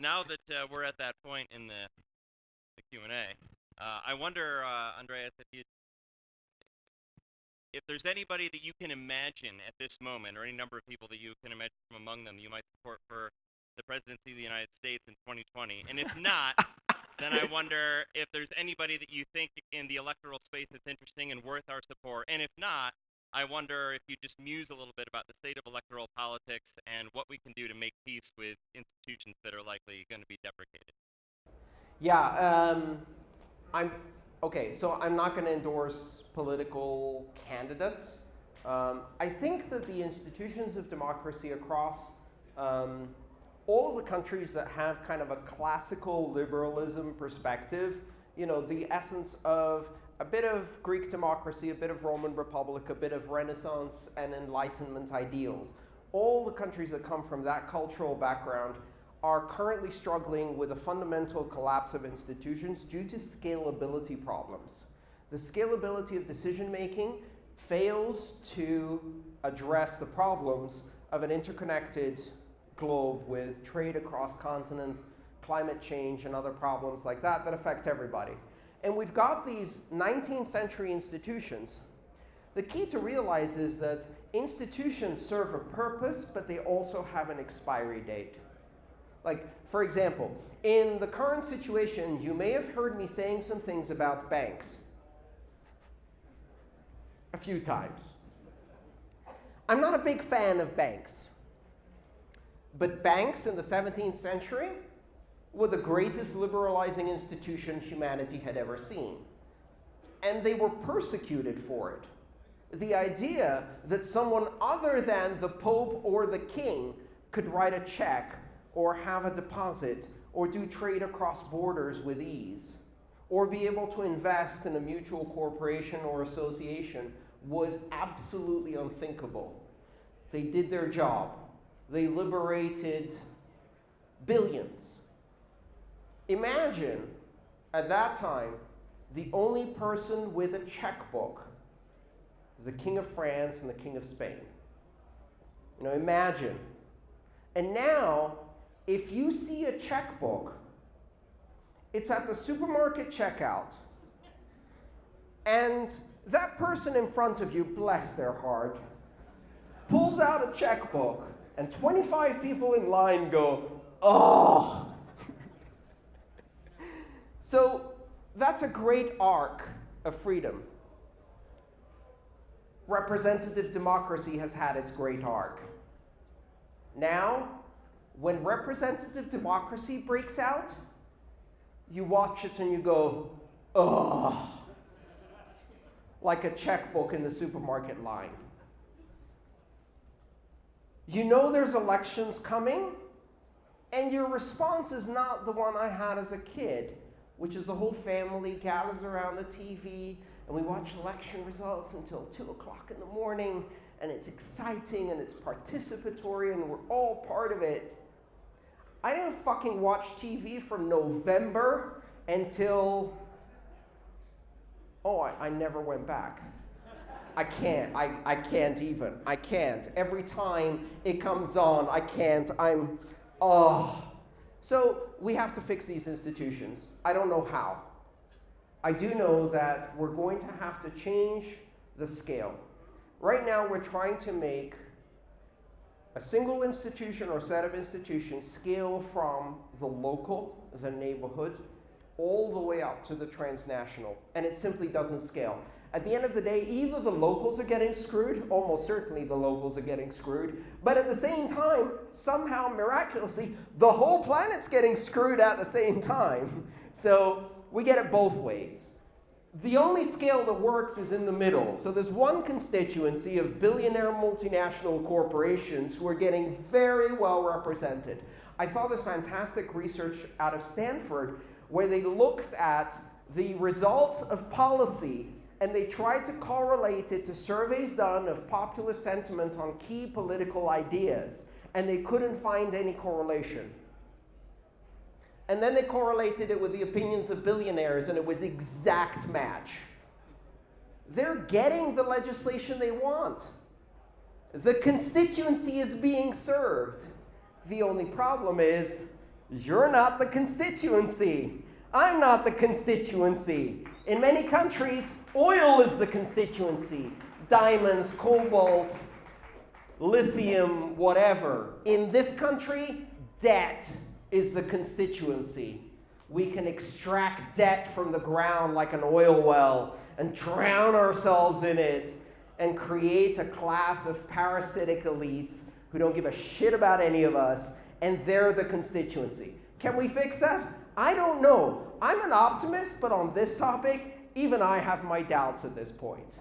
now that uh, we're at that point in the, the Q&A, uh, I wonder, uh, Andreas, if you if there's anybody that you can imagine at this moment, or any number of people that you can imagine from among them, you might support for the presidency of the United States in 2020. And if not, then I wonder if there's anybody that you think in the electoral space that's interesting and worth our support. And if not, I wonder if you just muse a little bit about the state of electoral politics and what we can do to make peace with institutions that are likely going to be deprecated. Yeah, um, I'm okay. So I'm not going to endorse political candidates. Um, I think that the institutions of democracy across um, all of the countries that have kind of a classical liberalism perspective, you know, the essence of a bit of Greek democracy, a bit of Roman Republic, a bit of Renaissance and Enlightenment ideals. All the countries that come from that cultural background are currently struggling with a fundamental collapse of institutions due to scalability problems. The scalability of decision making fails to address the problems of an interconnected globe with trade across continents, climate change, and other problems like that that affect everybody. And we've got these 19th century institutions. The key to realize is that institutions serve a purpose, but they also have an expiry date. Like, for example, in the current situation, you may have heard me saying some things about banks a few times. I'm not a big fan of banks. But banks in the 17th century were the greatest liberalizing institution humanity had ever seen. And they were persecuted for it. The idea that someone other than the Pope or the King could write a check or have a deposit or do trade across borders with ease or be able to invest in a mutual corporation or association was absolutely unthinkable. They did their job. They liberated billions. Imagine, at that time, the only person with a checkbook was the King of France and the King of Spain. You know, imagine. And now, if you see a checkbook, it's at the supermarket checkout. And that person in front of you, bless their heart, pulls out a checkbook, and 25 people in line go, oh. So that's a great arc of freedom. Representative democracy has had its great arc. Now, when representative democracy breaks out, you watch it and you go, ugh, like a checkbook in the supermarket line. You know there's elections coming, and your response is not the one I had as a kid, which is the whole family gathers around the TV, and we watch election results until 2 o'clock in the morning, and it's exciting, and it's participatory, and we're all part of it. I didn't fucking watch TV from November until, oh, I, I never went back. I can't. I, I can't even. I can't. Every time it comes on, I can't. I'm, oh. So we have to fix these institutions. I don't know how. I do know that we're going to have to change the scale. Right now, we're trying to make a single institution or set of institutions scale from the local, the neighborhood, all the way up to the transnational. And it simply doesn't scale. At the end of the day, either the locals are getting screwed, almost certainly the locals are getting screwed, but at the same time, somehow miraculously, the whole planet's getting screwed at the same time. So we get it both ways. The only scale that works is in the middle. So there's one constituency of billionaire multinational corporations who are getting very well represented. I saw this fantastic research out of Stanford where they looked at the results of policy and they tried to correlate it to surveys done of popular sentiment on key political ideas, and they couldn't find any correlation. And then they correlated it with the opinions of billionaires, and it was exact match. They're getting the legislation they want. The constituency is being served. The only problem is You're not the constituency. I'm not the constituency. In many countries, oil is the constituency. Diamonds, cobalt, lithium, whatever. In this country, debt is the constituency. We can extract debt from the ground like an oil well and drown ourselves in it and create a class of parasitic elites who don't give a shit about any of us, and they're the constituency. Can we fix that? I don't know. I'm an optimist, but on this topic, even I have my doubts at this point.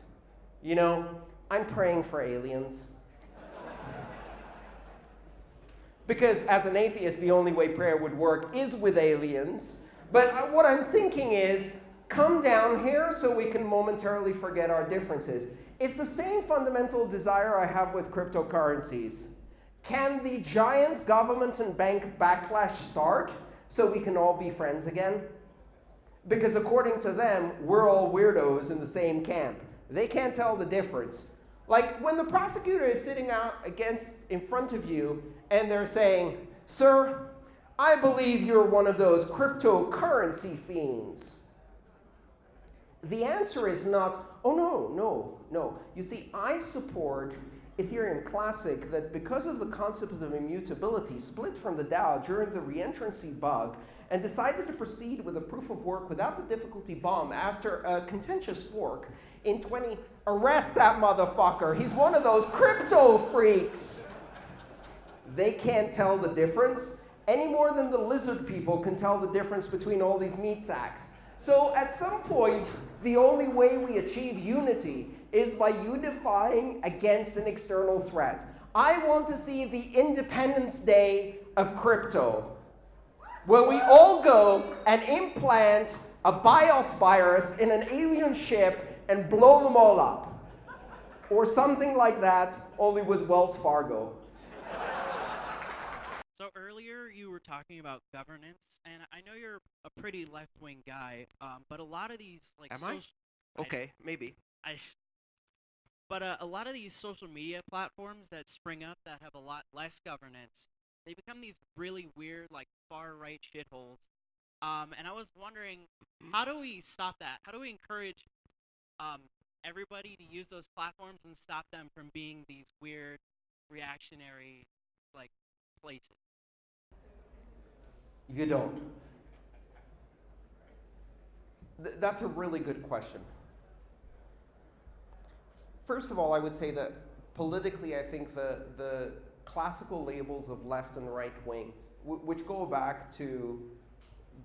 You know, I'm praying for aliens. because as an atheist, the only way prayer would work is with aliens. But what I'm thinking is, come down here so we can momentarily forget our differences. It's the same fundamental desire I have with cryptocurrencies. Can the giant government and bank backlash start so we can all be friends again? Because according to them, we're all weirdos in the same camp. They can't tell the difference. Like when the prosecutor is sitting out against in front of you and they're saying, Sir, I believe you're one of those cryptocurrency fiends. The answer is not, oh no, no, no. You see, I support Ethereum Classic that because of the concept of immutability split from the DAO during the reentrancy bug and decided to proceed with a proof of work without the difficulty bomb after a contentious fork in 20, arrest that motherfucker. He's one of those crypto freaks. They can't tell the difference any more than the lizard people can tell the difference between all these meat sacks. So at some point, the only way we achieve unity is by unifying against an external threat. I want to see the Independence Day of crypto, where we all go and implant a BIOS virus in an alien ship and blow them all up. Or something like that, only with Wells Fargo. So earlier you were talking about governance, and I know you're a pretty left-wing guy, um, but a lot of these like Am I? soc- I- Okay, maybe. I, but uh, a lot of these social media platforms that spring up that have a lot less governance, they become these really weird, like far right shitholes. Um, and I was wondering, how do we stop that? How do we encourage um, everybody to use those platforms and stop them from being these weird, reactionary, like places? You don't. Th- that's a really good question. First of all, I would say that politically, I think the, the classical labels of left and right wing, which go back to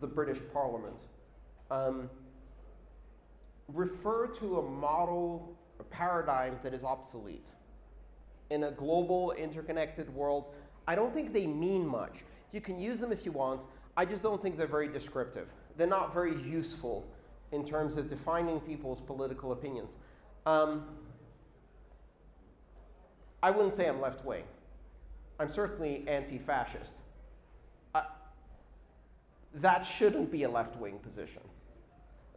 the British Parliament, um, refer to a model, a paradigm that is obsolete. In a global, interconnected world, I don't think they mean much. You can use them if you want. I just don't think they're very descriptive. They're not very useful in terms of defining people's political opinions. Um, I wouldn't say I'm left wing. I'm certainly anti fascist. Uh, that shouldn't be a left wing position.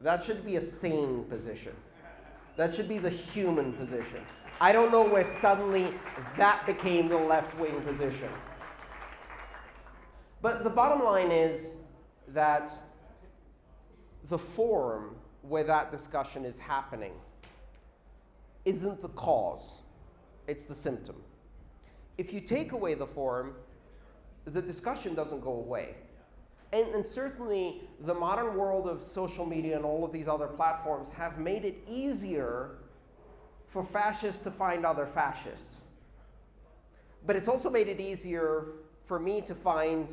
That should be a sane position. That should be the human position. I don't know where suddenly that became the left wing position. But the bottom line is that the forum where that discussion is happening isn't the cause, it's the symptom. If you take away the forum, the discussion doesn't go away. And, and, certainly, the modern world of social media and all of these other platforms have made it easier for fascists to find other fascists. But it's also made it easier for me to find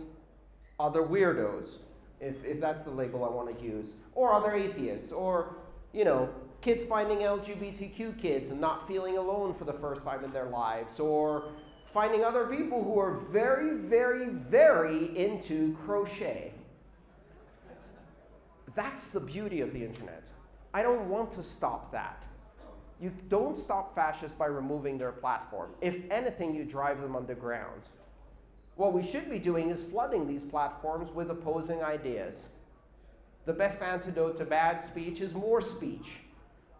other weirdos, if, if that's the label I want to use, or other atheists, or, you know, kids finding LGBTQ kids and not feeling alone for the first time in their lives, or finding other people who are very, very, very into crochet. That's the beauty of the internet. I don't want to stop that. You don't stop fascists by removing their platform. If anything, you drive them underground. What we should be doing is flooding these platforms with opposing ideas. The best antidote to bad speech is more speech.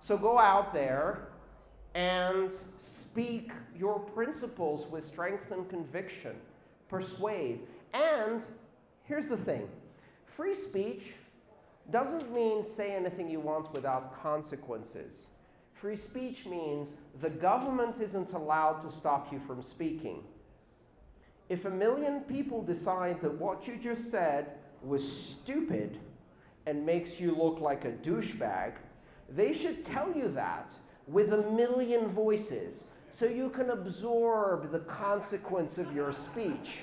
So go out there and speak your principles with strength and conviction. Persuade. And here's the thing free speech doesn't mean say anything you want without consequences. Free speech means the government isn't allowed to stop you from speaking. If a million people decide that what you just said was stupid and makes you look like a douchebag, they should tell you that with a million voices so you can absorb the consequence of your speech.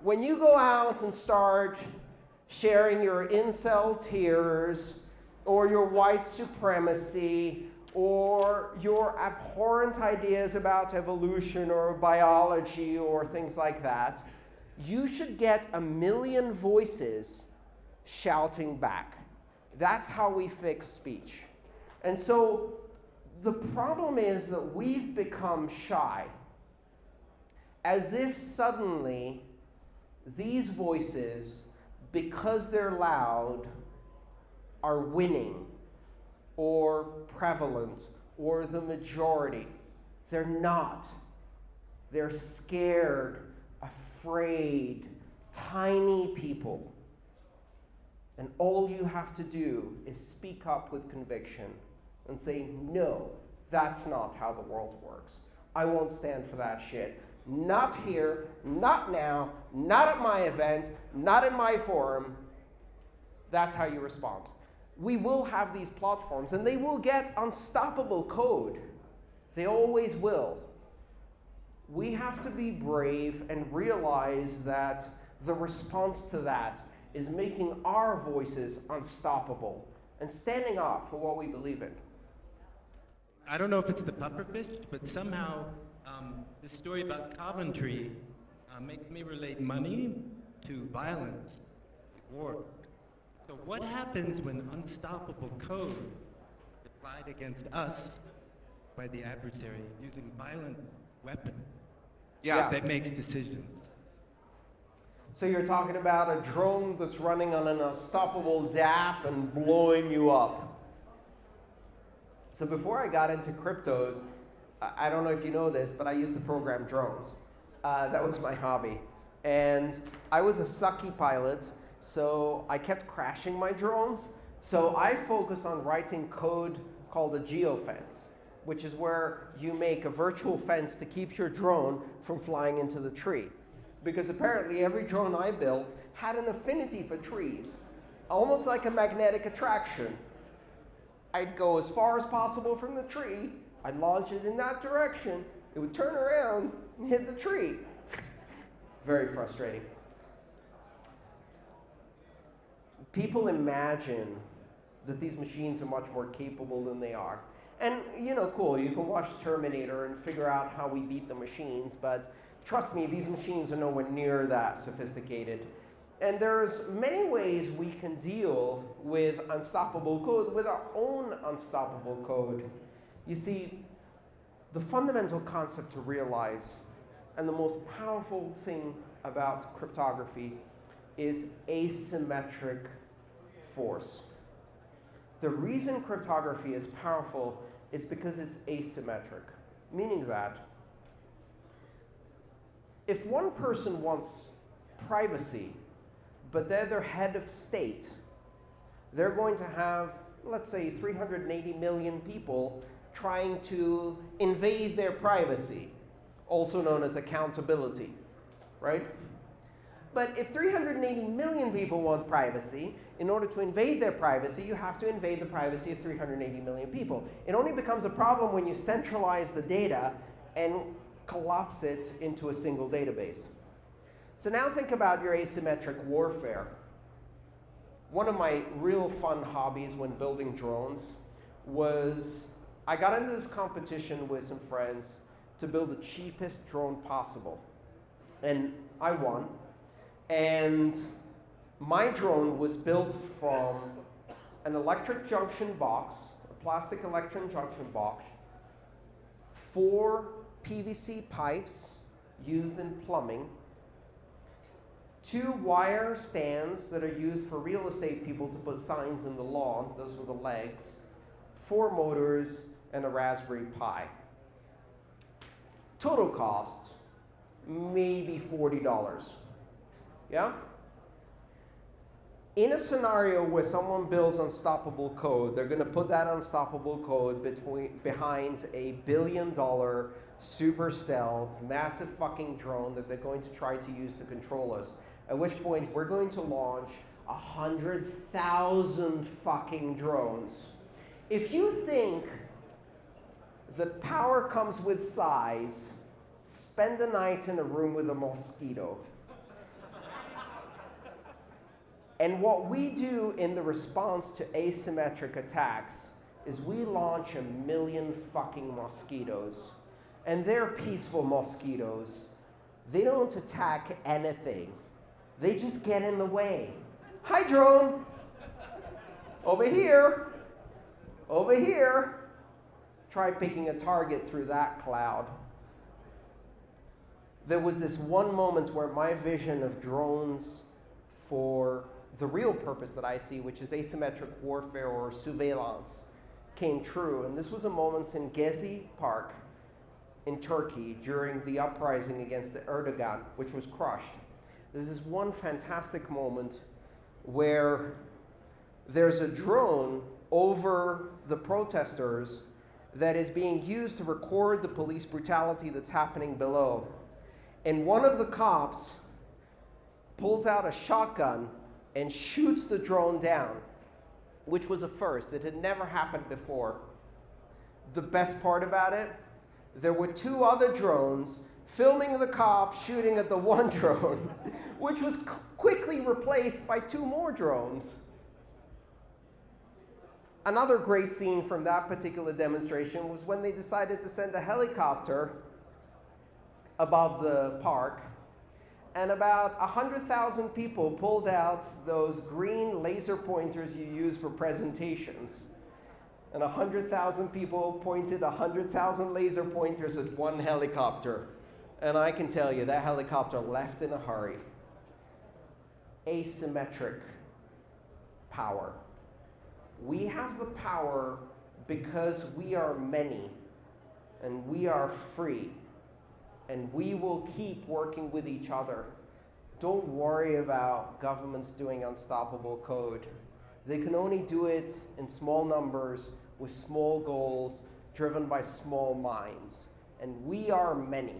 When you go out and start sharing your incel tears or your white supremacy or your abhorrent ideas about evolution or biology or things like that, you should get a million voices shouting back. That's how we fix speech. And so the problem is that we've become shy, as if suddenly these voices, because they're loud, are winning or prevalent or the majority. They're not. They're scared, afraid, tiny people. And all you have to do is speak up with conviction and say, no, that's not how the world works. I won't stand for that shit. Not here, not now, not at my event, not in my forum. That's how you respond we will have these platforms, and they will get unstoppable code. They always will. We have to be brave and realize that the response to that is making our voices unstoppable and standing up for what we believe in. I don't know if it's the pufferfish, but somehow um, this story about Coventry uh, makes me relate money to violence, war. So what happens when unstoppable code is applied against us by the adversary using violent weapon yeah. that makes decisions? So you're talking about a drone that's running on an unstoppable DApp and blowing you up. So before I got into cryptos, I don't know if you know this, but I used to program drones. Uh, that was my hobby. And I was a sucky pilot so I kept crashing my drones. So I focused on writing code called a geofence, which is where you make a virtual fence to keep your drone from flying into the tree. Because apparently every drone I built had an affinity for trees, almost like a magnetic attraction. I'd go as far as possible from the tree, I'd launch it in that direction, it would turn around and hit the tree. Very frustrating. people imagine that these machines are much more capable than they are. And, you know, cool, you can watch Terminator and figure out how we beat the machines, but trust me, these machines are nowhere near that sophisticated. And there's many ways we can deal with unstoppable code, with our own unstoppable code. You see, the fundamental concept to realize, and the most powerful thing about cryptography, is asymmetric force. The reason cryptography is powerful is because it's asymmetric, meaning that if one person wants privacy, but they're their head of state, they're going to have, let's say, 380 million people trying to invade their privacy, also known as accountability, right? But if 380 million people want privacy, in order to invade their privacy, you have to invade the privacy of 380 million people. It only becomes a problem when you centralize the data and collapse it into a single database. So now think about your asymmetric warfare. One of my real fun hobbies when building drones was I got into this competition with some friends to build the cheapest drone possible. And I won. And my drone was built from an electric junction box, a plastic electric junction box, four PVC pipes used in plumbing, two wire stands that are used for real estate people to put signs in the lawn, those were the legs, four motors, and a Raspberry Pi. Total cost, maybe $40. Yeah? in a scenario where someone builds unstoppable code, they're going to put that unstoppable code between, behind a billion dollar super stealth, massive fucking drone that they're going to try to use to control us. At which point, we're going to launch a hundred thousand fucking drones. If you think that power comes with size, spend a night in a room with a mosquito. And what we do in the response to asymmetric attacks is we launch a million fucking mosquitoes. And they're peaceful mosquitoes. They don't attack anything. They just get in the way. Hi, drone. Over here. Over here. Try picking a target through that cloud. There was this one moment where my vision of drones for the real purpose that I see, which is asymmetric warfare or surveillance, came true. And this was a moment in Gezi Park in Turkey during the uprising against the Erdogan, which was crushed. This is one fantastic moment where there's a drone over the protesters that is being used to record the police brutality that's happening below. And one of the cops pulls out a shotgun and shoots the drone down, which was a first. It had never happened before. The best part about it, there were two other drones filming the cop shooting at the one drone, which was quickly replaced by two more drones. Another great scene from that particular demonstration was when they decided to send a helicopter above the park and about 100,000 people pulled out those green laser pointers you use for presentations. And 100,000 people pointed 100,000 laser pointers at one helicopter. And I can tell you, that helicopter left in a hurry. Asymmetric power. We have the power because we are many and we are free and we will keep working with each other. Don't worry about governments doing unstoppable code. They can only do it in small numbers with small goals driven by small minds. And we are many.